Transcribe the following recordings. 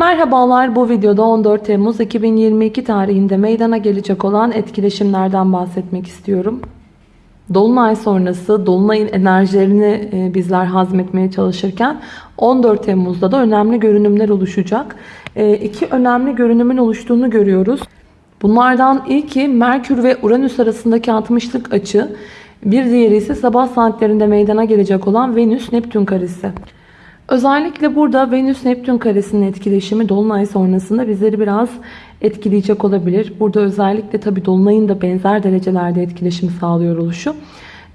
Merhabalar bu videoda 14 Temmuz 2022 tarihinde meydana gelecek olan etkileşimlerden bahsetmek istiyorum. Dolunay sonrası Dolunay'ın enerjilerini e, bizler hazmetmeye çalışırken 14 Temmuz'da da önemli görünümler oluşacak. E, iki önemli görünümün oluştuğunu görüyoruz. Bunlardan ilki Merkür ve Uranüs arasındaki 60'lık açı. Bir diğeri ise sabah saatlerinde meydana gelecek olan Venüs-Neptün karesi. Özellikle burada Venüs-Neptün karesinin etkileşimi Dolunay sonrasında bizleri biraz etkileyecek olabilir. Burada özellikle tabi Dolunay'ın da benzer derecelerde etkileşim sağlıyor oluşu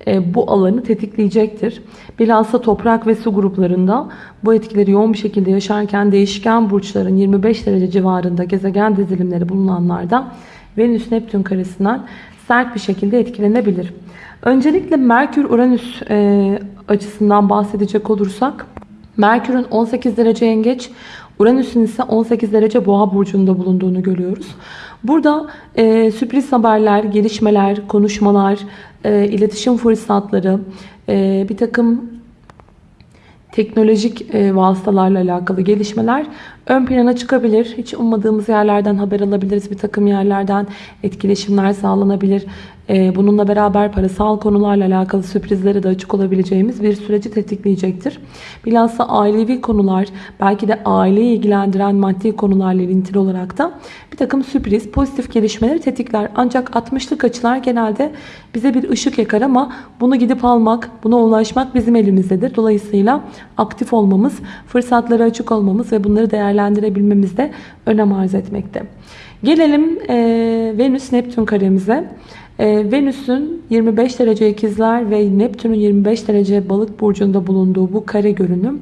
e, bu alanı tetikleyecektir. Bilhassa toprak ve su gruplarında bu etkileri yoğun bir şekilde yaşarken değişken burçların 25 derece civarında gezegen dizilimleri bulunanlarda Venüs-Neptün karesinden sert bir şekilde etkilenebilir. Öncelikle Merkür-Uranüs e, açısından bahsedecek olursak Merkür'ün 18 derece yengeç, Uranüs'ün ise 18 derece boğa burcunda bulunduğunu görüyoruz. Burada e, sürpriz haberler, gelişmeler, konuşmalar, e, iletişim fırsatları, e, bir takım teknolojik e, vasıtalarla alakalı gelişmeler ön plana çıkabilir. Hiç ummadığımız yerlerden haber alabiliriz. Bir takım yerlerden etkileşimler sağlanabilir. E, bununla beraber parasal konularla alakalı sürprizlere de açık olabileceğimiz bir süreci tetikleyecektir. Bilhassa ailevi konular, belki de aileyi ilgilendiren maddi konularla ilintili olarak da bir takım sürpriz, pozitif gelişmeleri tetikler. Ancak 60'lık açılar genelde bize bir ışık yakar ama bunu gidip almak, buna ulaşmak bizim elimizdedir. Dolayısıyla aktif olmamız, fırsatlara açık olmamız ve bunları değerlendirebilmemiz de önem arz etmekte. Gelelim e, Venüs-Neptün karemize. E, Venüs'ün 25 derece ikizler ve Neptün'ün 25 derece balık burcunda bulunduğu bu kare görünüm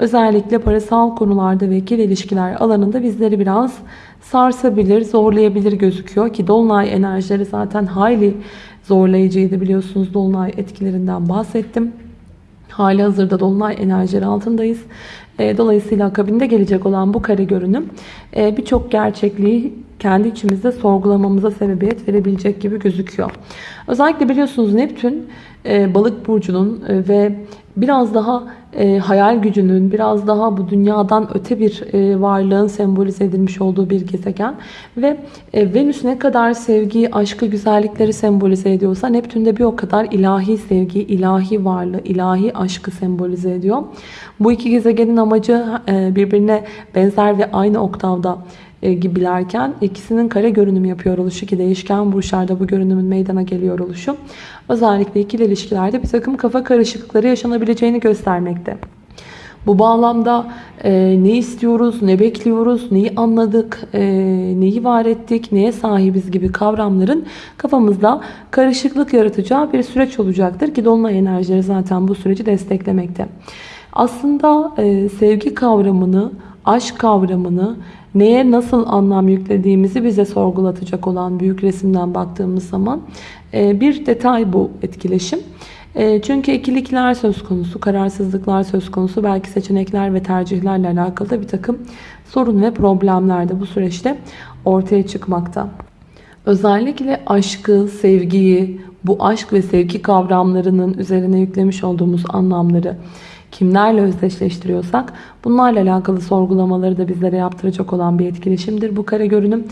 özellikle parasal konularda ve ikili ilişkiler alanında bizleri biraz sarsabilir, zorlayabilir gözüküyor ki Dolunay enerjileri zaten hayli zorlayıcıydı biliyorsunuz Dolunay etkilerinden bahsettim. Hali hazırda Dolunay enerjileri altındayız. E, dolayısıyla akabinde gelecek olan bu kare görünüm e, birçok gerçekliği kendi içimizde sorgulamamıza sebebiyet verebilecek gibi gözüküyor. Özellikle biliyorsunuz Neptün e, balık burcunun ve biraz daha hayal gücünün, biraz daha bu dünyadan öte bir varlığın sembolize edilmiş olduğu bir gezegen. Ve Venüs ne kadar sevgiyi, aşkı, güzellikleri sembolize ediyorsa Neptün de bir o kadar ilahi sevgi, ilahi varlığı, ilahi aşkı sembolize ediyor. Bu iki gezegenin amacı birbirine benzer ve aynı oktavda gibilerken ikisinin kare görünüm yapıyor oluşu ki değişken burçlarda bu görünümün meydana geliyor oluşu özellikle ikili ilişkilerde bir takım kafa karışıklıkları yaşanabileceğini göstermekte. Bu bağlamda e, ne istiyoruz, ne bekliyoruz, neyi anladık, e, neyi var ettik, neye sahibiz gibi kavramların kafamızda karışıklık yaratacağı bir süreç olacaktır ki Dolunay enerjileri zaten bu süreci desteklemekte. Aslında e, sevgi kavramını, aşk kavramını, neye nasıl anlam yüklediğimizi bize sorgulatacak olan büyük resimden baktığımız zaman e, bir detay bu etkileşim. E, çünkü ikilikler söz konusu, kararsızlıklar söz konusu, belki seçenekler ve tercihlerle alakalı da bir takım sorun ve problemler de bu süreçte ortaya çıkmakta. Özellikle aşkı, sevgiyi, bu aşk ve sevgi kavramlarının üzerine yüklemiş olduğumuz anlamları kimlerle özdeşleştiriyorsak bunlarla alakalı sorgulamaları da bizlere yaptıracak olan bir etkileşimdir bu kare görünüm.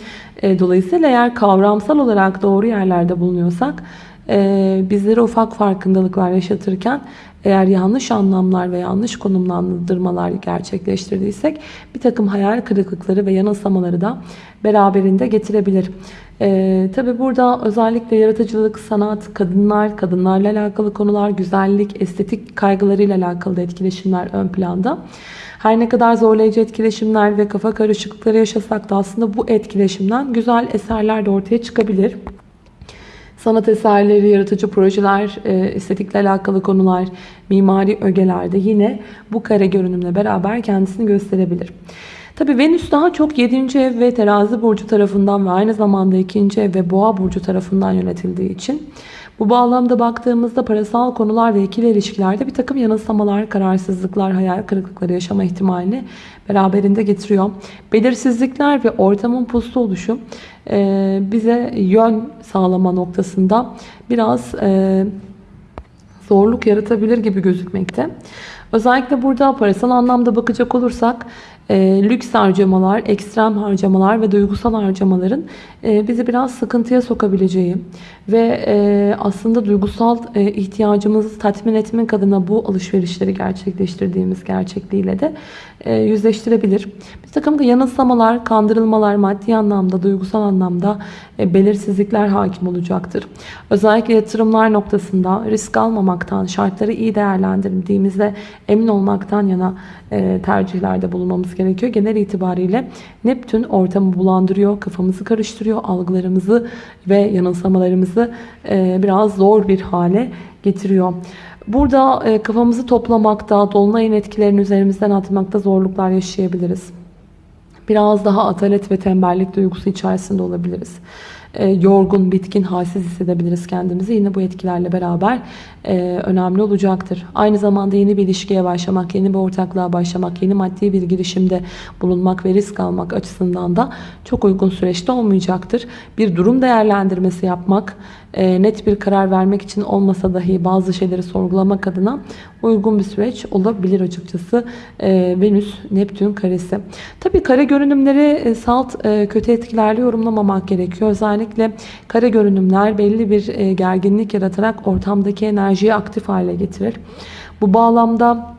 E, dolayısıyla eğer kavramsal olarak doğru yerlerde bulunuyorsak e, bizlere ufak farkındalıklar yaşatırken eğer yanlış anlamlar ve yanlış konumlandırmalar gerçekleştirdiysek bir takım hayal kırıklıkları ve yanılsamaları da beraberinde getirebilir. Ee, Tabi burada özellikle yaratıcılık, sanat, kadınlar, kadınlarla alakalı konular, güzellik, estetik kaygılarıyla alakalı etkileşimler ön planda. Her ne kadar zorlayıcı etkileşimler ve kafa karışıklıkları yaşasak da aslında bu etkileşimden güzel eserler de ortaya çıkabilir. Sanat eserleri, yaratıcı projeler, e, estetikle alakalı konular, mimari ögelerde yine bu kare görünümle beraber kendisini gösterebilir. Tabi Venüs daha çok 7. ev ve terazi burcu tarafından ve aynı zamanda 2. ev ve boğa burcu tarafından yönetildiği için bu bağlamda baktığımızda parasal konular ve ikili ilişkilerde bir takım yanılsamalar, kararsızlıklar, hayal kırıklıkları yaşama ihtimalini beraberinde getiriyor. Belirsizlikler ve ortamın puslu oluşu e, bize yön sağlama noktasında biraz e, zorluk yaratabilir gibi gözükmekte. Özellikle burada parasal anlamda bakacak olursak e, lüks harcamalar, ekstrem harcamalar ve duygusal harcamaların e, bizi biraz sıkıntıya sokabileceği ve e, aslında duygusal e, ihtiyacımızı tatmin etmek adına bu alışverişleri gerçekleştirdiğimiz gerçekliğiyle de e, yüzleştirebilir. Bir takım yanılsamalar, kandırılmalar maddi anlamda, duygusal anlamda e, belirsizlikler hakim olacaktır. Özellikle yatırımlar noktasında risk almamaktan, şartları iyi değerlendirdiğimizde emin olmaktan yana e, tercihlerde bulunmamız gerekiyor. Genel itibariyle Neptün ortamı bulandırıyor, kafamızı karıştırıyor, algılarımızı ve yanılsamalarımızı e, biraz zor bir hale getiriyor. Burada e, kafamızı toplamakta, dolunayın etkilerini üzerimizden atmakta zorluklar yaşayabiliriz. Biraz daha atalet ve tembellik duygusu içerisinde olabiliriz. E, yorgun, bitkin, halsiz hissedebiliriz kendimizi. Yine bu etkilerle beraber e, önemli olacaktır. Aynı zamanda yeni bir ilişkiye başlamak, yeni bir ortaklığa başlamak, yeni maddi bir girişimde bulunmak ve risk almak açısından da çok uygun süreçte olmayacaktır. Bir durum değerlendirmesi yapmak, e, net bir karar vermek için olmasa dahi bazı şeyleri sorgulamak adına uygun bir süreç olabilir açıkçası. E, Venüs, Neptün karesi. Tabii kare görünümleri e, salt kötü etkilerle yorumlamamak gerekiyor. Özellikle kare görünümler belli bir gerginlik yaratarak ortamdaki enerjiyi aktif hale getirir. Bu bağlamda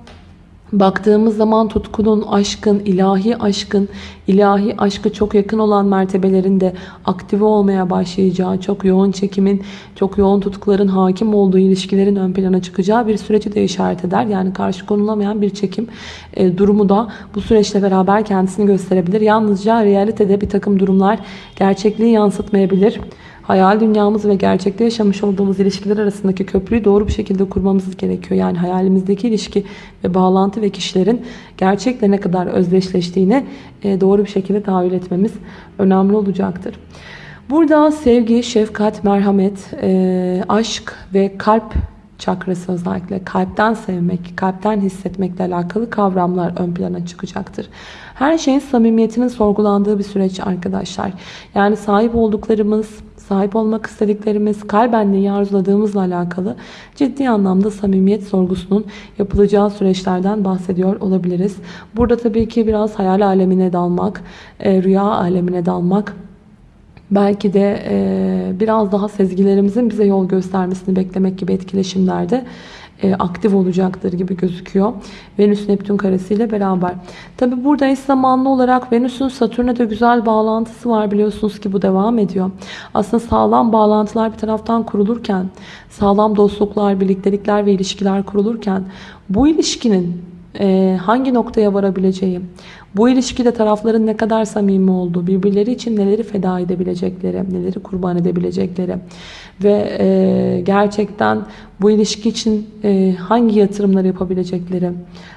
Baktığımız zaman tutkunun, aşkın, ilahi aşkın, ilahi aşkı çok yakın olan mertebelerinde aktive olmaya başlayacağı, çok yoğun çekimin, çok yoğun tutkuların hakim olduğu ilişkilerin ön plana çıkacağı bir süreci de işaret eder. Yani karşı konulamayan bir çekim e, durumu da bu süreçle beraber kendisini gösterebilir. Yalnızca realitede bir takım durumlar gerçekliği yansıtmayabilir hayal dünyamız ve gerçekte yaşamış olduğumuz ilişkiler arasındaki köprüyü doğru bir şekilde kurmamız gerekiyor. Yani hayalimizdeki ilişki ve bağlantı ve kişilerin gerçekle ne kadar özdeşleştiğini e, doğru bir şekilde tahayyül etmemiz önemli olacaktır. Burada sevgi, şefkat, merhamet, e, aşk ve kalp çakrası özellikle kalpten sevmek, kalpten hissetmekle alakalı kavramlar ön plana çıkacaktır. Her şeyin samimiyetinin sorgulandığı bir süreç arkadaşlar. Yani sahip olduklarımız, sahip olmak istediklerimiz, kalben neyi arzuladığımızla alakalı ciddi anlamda samimiyet sorgusunun yapılacağı süreçlerden bahsediyor olabiliriz. Burada tabii ki biraz hayal alemine dalmak, e, rüya alemine dalmak, belki de e, biraz daha sezgilerimizin bize yol göstermesini beklemek gibi etkileşimlerde e, aktif olacaktır gibi gözüküyor. Venüs Neptün karesiyle beraber. Tabi burada eş zamanlı olarak Venüs'ün Satürn'e de güzel bağlantısı var biliyorsunuz ki bu devam ediyor. Aslında sağlam bağlantılar bir taraftan kurulurken, sağlam dostluklar, birliktelikler ve ilişkiler kurulurken bu ilişkinin hangi noktaya varabileceği, bu ilişkide tarafların ne kadar samimi olduğu, birbirleri için neleri feda edebilecekleri, neleri kurban edebilecekleri ve e, gerçekten bu ilişki için e, hangi yatırımları yapabilecekleri,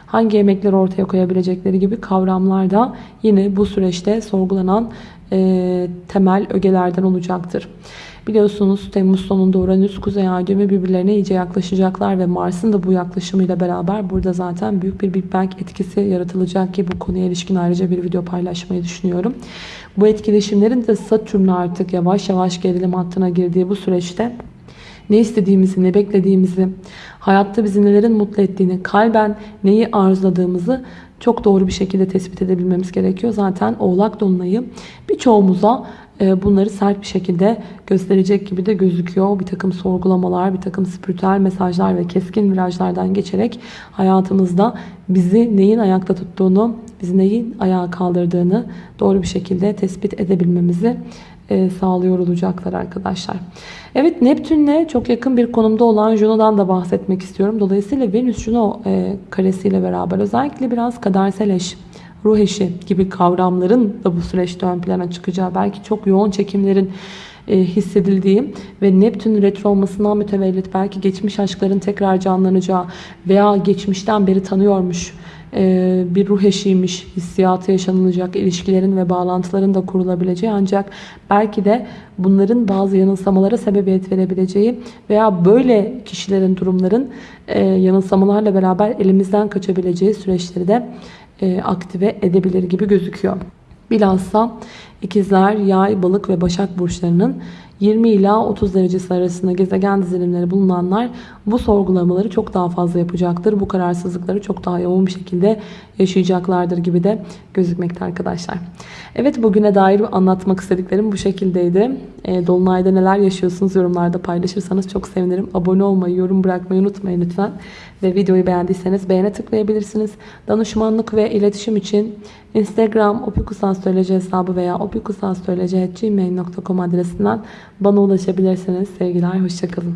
hangi emekleri ortaya koyabilecekleri gibi kavramlar da yine bu süreçte sorgulanan e, temel ögelerden olacaktır. Biliyorsunuz Temmuz sonunda Uranüs Kuzey Ay düğümü birbirlerine iyice yaklaşacaklar ve Mars'ın da bu yaklaşımıyla beraber burada zaten büyük bir Big Bang etkisi yaratılacak ki bu konuya ilişkin ayrıca bir video paylaşmayı düşünüyorum. Bu etkileşimlerin de Satürn artık yavaş yavaş gerilim hattına girdiği bu süreçte ne istediğimizi, ne beklediğimizi, hayatta bizi nelerin mutlu ettiğini, kalben neyi arzuladığımızı çok doğru bir şekilde tespit edebilmemiz gerekiyor. Zaten Oğlak Dolunay'ı birçoğumuza e, bunları sert bir şekilde gösterecek gibi de gözüküyor. Bir takım sorgulamalar, bir takım spiritüel mesajlar ve keskin virajlardan geçerek hayatımızda bizi neyin ayakta tuttuğunu, bizi neyin ayağa kaldırdığını doğru bir şekilde tespit edebilmemizi e, sağlıyor olacaklar arkadaşlar. Evet Neptün'le çok yakın bir konumda olan Juno'dan da bahsetmek istiyorum. Dolayısıyla Venüs-Juno e, karesiyle beraber özellikle biraz kadersel eş, ruh eşi gibi kavramların da bu süreçte ön plana çıkacağı, belki çok yoğun çekimlerin hissedildiği ve Neptün retro olmasından mütevellit belki geçmiş aşkların tekrar canlanacağı veya geçmişten beri tanıyormuş e, bir ruh eşiymiş hissiyatı yaşanılacak ilişkilerin ve bağlantıların da kurulabileceği ancak belki de bunların bazı yanılsamalara sebebiyet verebileceği veya böyle kişilerin durumların e, yanılsamalarla beraber elimizden kaçabileceği süreçleri de aktive edebilir gibi gözüküyor. Bilhassa İkizler, Yay, Balık ve Başak burçlarının 20 ila 30 derecesi arasında gezegen dizilimleri bulunanlar bu sorgulamaları çok daha fazla yapacaktır. Bu kararsızlıkları çok daha yoğun bir şekilde yaşayacaklardır gibi de gözükmekte arkadaşlar. Evet bugüne dair anlatmak istediklerim bu şekildeydi. E, Dolunay'da neler yaşıyorsunuz yorumlarda paylaşırsanız çok sevinirim. Abone olmayı, yorum bırakmayı unutmayın lütfen. Ve videoyu beğendiyseniz beğene tıklayabilirsiniz. Danışmanlık ve iletişim için Instagram opikusastroloji hesabı veya opikusastroloji.gmail.com adresinden bana ulaşabilirsiniz. Sevgiler, hoşçakalın.